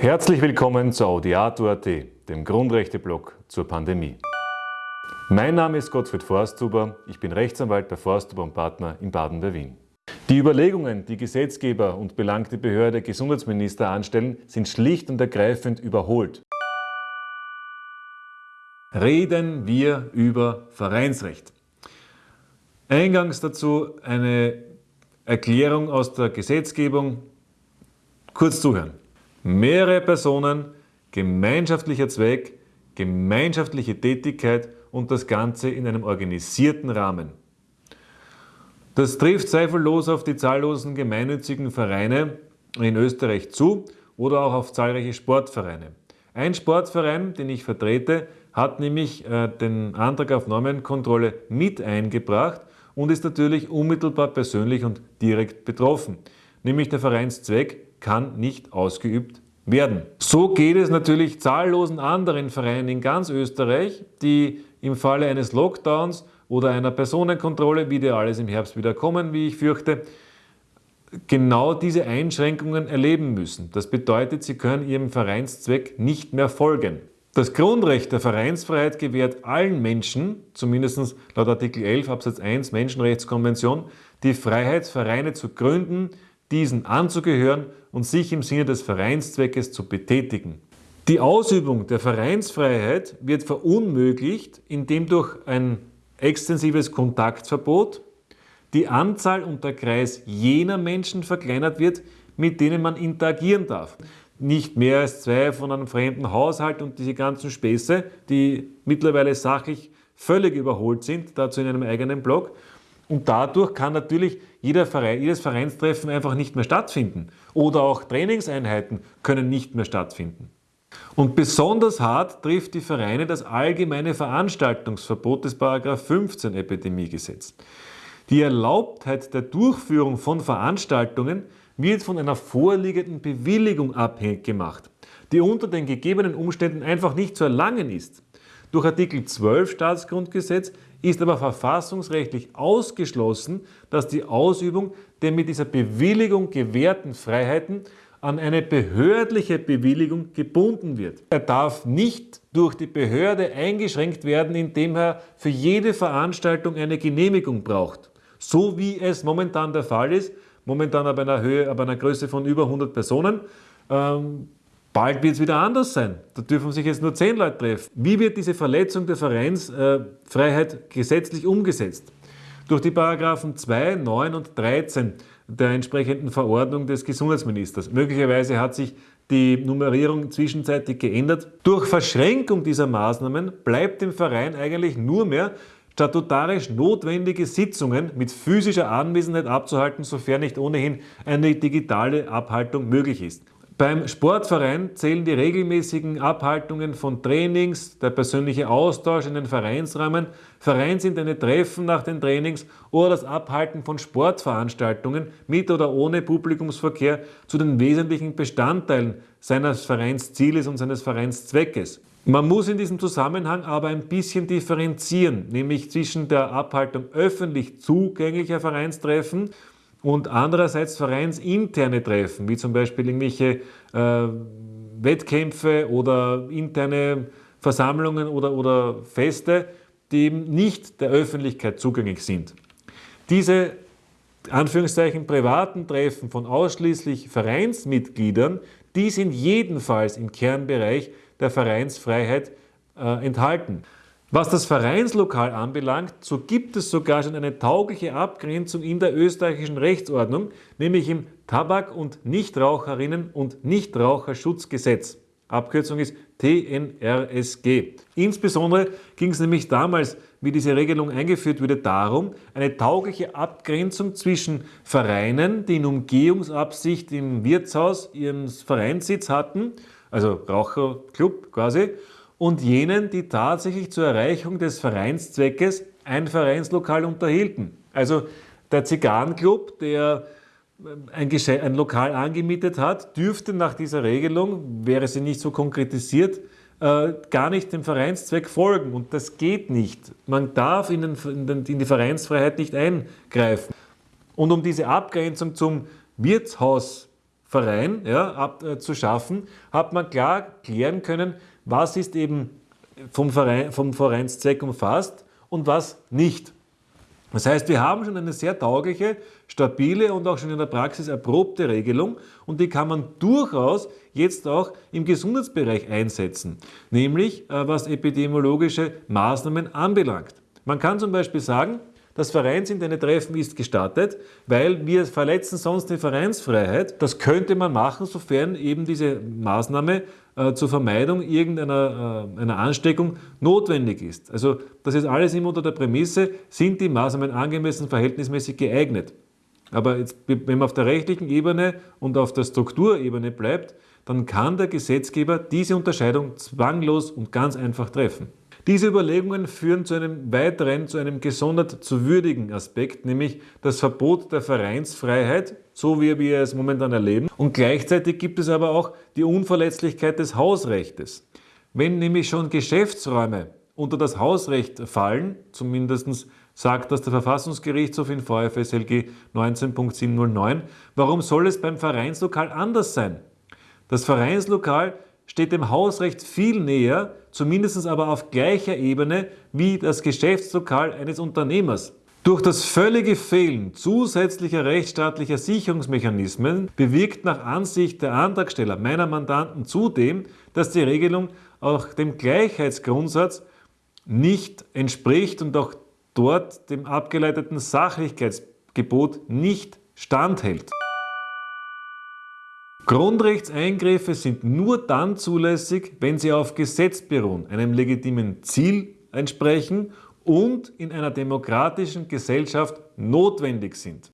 Herzlich willkommen zu Audiato.at, dem Grundrechteblock zur Pandemie. Mein Name ist Gottfried Forsthuber, ich bin Rechtsanwalt bei Forsthuber und Partner in Baden bei Wien. Die Überlegungen, die Gesetzgeber und belangte Behörde Gesundheitsminister anstellen, sind schlicht und ergreifend überholt. Reden wir über Vereinsrecht. Eingangs dazu eine Erklärung aus der Gesetzgebung. Kurz zuhören. Mehrere Personen, gemeinschaftlicher Zweck, gemeinschaftliche Tätigkeit und das Ganze in einem organisierten Rahmen. Das trifft zweifellos auf die zahllosen gemeinnützigen Vereine in Österreich zu oder auch auf zahlreiche Sportvereine. Ein Sportverein, den ich vertrete, hat nämlich äh, den Antrag auf Normenkontrolle mit eingebracht und ist natürlich unmittelbar persönlich und direkt betroffen. Nämlich der Vereinszweck kann nicht ausgeübt werden. So geht es natürlich zahllosen anderen Vereinen in ganz Österreich, die im Falle eines Lockdowns oder einer Personenkontrolle, wie die alles im Herbst wieder kommen, wie ich fürchte, genau diese Einschränkungen erleben müssen. Das bedeutet, sie können ihrem Vereinszweck nicht mehr folgen. Das Grundrecht der Vereinsfreiheit gewährt allen Menschen, zumindest laut Artikel 11 Absatz 1 Menschenrechtskonvention, die Freiheit, Vereine zu gründen, diesen anzugehören und sich im Sinne des Vereinszweckes zu betätigen. Die Ausübung der Vereinsfreiheit wird verunmöglicht, indem durch ein extensives Kontaktverbot die Anzahl und der Kreis jener Menschen verkleinert wird, mit denen man interagieren darf. Nicht mehr als zwei von einem fremden Haushalt und diese ganzen Späße, die mittlerweile sachlich völlig überholt sind, dazu in einem eigenen Blog. Und dadurch kann natürlich jeder Verein, jedes Vereinstreffen einfach nicht mehr stattfinden. Oder auch Trainingseinheiten können nicht mehr stattfinden. Und besonders hart trifft die Vereine das allgemeine Veranstaltungsverbot des 15 Epidemiegesetz. Die Erlaubtheit der Durchführung von Veranstaltungen wird von einer vorliegenden Bewilligung abhängig gemacht, die unter den gegebenen Umständen einfach nicht zu erlangen ist. Durch Artikel 12 Staatsgrundgesetz ist aber verfassungsrechtlich ausgeschlossen, dass die Ausübung der mit dieser Bewilligung gewährten Freiheiten an eine behördliche Bewilligung gebunden wird. Er darf nicht durch die Behörde eingeschränkt werden, indem er für jede Veranstaltung eine Genehmigung braucht. So wie es momentan der Fall ist, momentan ab einer Höhe, ab einer Größe von über 100 Personen, ähm, Bald wird es wieder anders sein. Da dürfen sich jetzt nur zehn Leute treffen. Wie wird diese Verletzung der Vereinsfreiheit äh, gesetzlich umgesetzt? Durch die Paragraphen 2, 9 und 13 der entsprechenden Verordnung des Gesundheitsministers. Möglicherweise hat sich die Nummerierung zwischenzeitlich geändert. Durch Verschränkung dieser Maßnahmen bleibt dem Verein eigentlich nur mehr statutarisch notwendige Sitzungen mit physischer Anwesenheit abzuhalten, sofern nicht ohnehin eine digitale Abhaltung möglich ist. Beim Sportverein zählen die regelmäßigen Abhaltungen von Trainings, der persönliche Austausch in den Vereinsrahmen, vereinsinterne Treffen nach den Trainings oder das Abhalten von Sportveranstaltungen mit oder ohne Publikumsverkehr zu den wesentlichen Bestandteilen seines Vereinszieles und seines Vereinszweckes. Man muss in diesem Zusammenhang aber ein bisschen differenzieren, nämlich zwischen der Abhaltung öffentlich zugänglicher Vereinstreffen und andererseits vereinsinterne Treffen, wie zum Beispiel irgendwelche äh, Wettkämpfe oder interne Versammlungen oder, oder Feste, die eben nicht der Öffentlichkeit zugänglich sind. Diese Anführungszeichen privaten Treffen von ausschließlich Vereinsmitgliedern, die sind jedenfalls im Kernbereich der Vereinsfreiheit äh, enthalten. Was das Vereinslokal anbelangt, so gibt es sogar schon eine taugliche Abgrenzung in der österreichischen Rechtsordnung, nämlich im Tabak- und Nichtraucherinnen- und Nichtraucherschutzgesetz. Abkürzung ist TNRSG. Insbesondere ging es nämlich damals, wie diese Regelung eingeführt wurde, darum, eine taugliche Abgrenzung zwischen Vereinen, die in Umgehungsabsicht im Wirtshaus ihren Vereinssitz hatten, also Raucherclub quasi, und jenen, die tatsächlich zur Erreichung des Vereinszweckes ein Vereinslokal unterhielten. Also der Zigarrenclub, der ähm, ein, ein, Lokal angemietet hat, dürfte nach dieser Regelung, wäre sie nicht so konkretisiert, äh, gar nicht dem Vereinszweck folgen. Und das geht nicht. Man darf in, den, in, den, in die Vereinsfreiheit nicht eingreifen. Und um diese Abgrenzung zum Wirtshaus Verein ja, ab, äh, zu schaffen, hat man klar klären können, was ist eben vom, Verein, vom Vereinszweck umfasst und was nicht. Das heißt, wir haben schon eine sehr taugliche, stabile und auch schon in der Praxis erprobte Regelung und die kann man durchaus jetzt auch im Gesundheitsbereich einsetzen, nämlich äh, was epidemiologische Maßnahmen anbelangt. Man kann zum Beispiel sagen, das Vereinsinterne Treffen ist gestattet, weil wir verletzen sonst die Vereinsfreiheit. Das könnte man machen, sofern eben diese Maßnahme äh, zur Vermeidung irgendeiner äh, einer Ansteckung notwendig ist. Also das ist alles immer unter der Prämisse, sind die Maßnahmen angemessen verhältnismäßig geeignet. Aber jetzt, wenn man auf der rechtlichen Ebene und auf der Strukturebene bleibt, dann kann der Gesetzgeber diese Unterscheidung zwanglos und ganz einfach treffen. Diese Überlegungen führen zu einem weiteren, zu einem gesondert zu würdigen Aspekt, nämlich das Verbot der Vereinsfreiheit, so wie wir es momentan erleben. Und gleichzeitig gibt es aber auch die Unverletzlichkeit des Hausrechtes. Wenn nämlich schon Geschäftsräume unter das Hausrecht fallen, zumindest sagt das der Verfassungsgerichtshof in VfSLG 19.709, warum soll es beim Vereinslokal anders sein? Das Vereinslokal steht dem Hausrecht viel näher, zumindest aber auf gleicher Ebene wie das Geschäftslokal eines Unternehmers. Durch das völlige Fehlen zusätzlicher rechtsstaatlicher Sicherungsmechanismen bewirkt nach Ansicht der Antragsteller meiner Mandanten zudem, dass die Regelung auch dem Gleichheitsgrundsatz nicht entspricht und auch dort dem abgeleiteten Sachlichkeitsgebot nicht standhält. Grundrechtseingriffe sind nur dann zulässig, wenn sie auf Gesetz beruhen, einem legitimen Ziel entsprechen und in einer demokratischen Gesellschaft notwendig sind.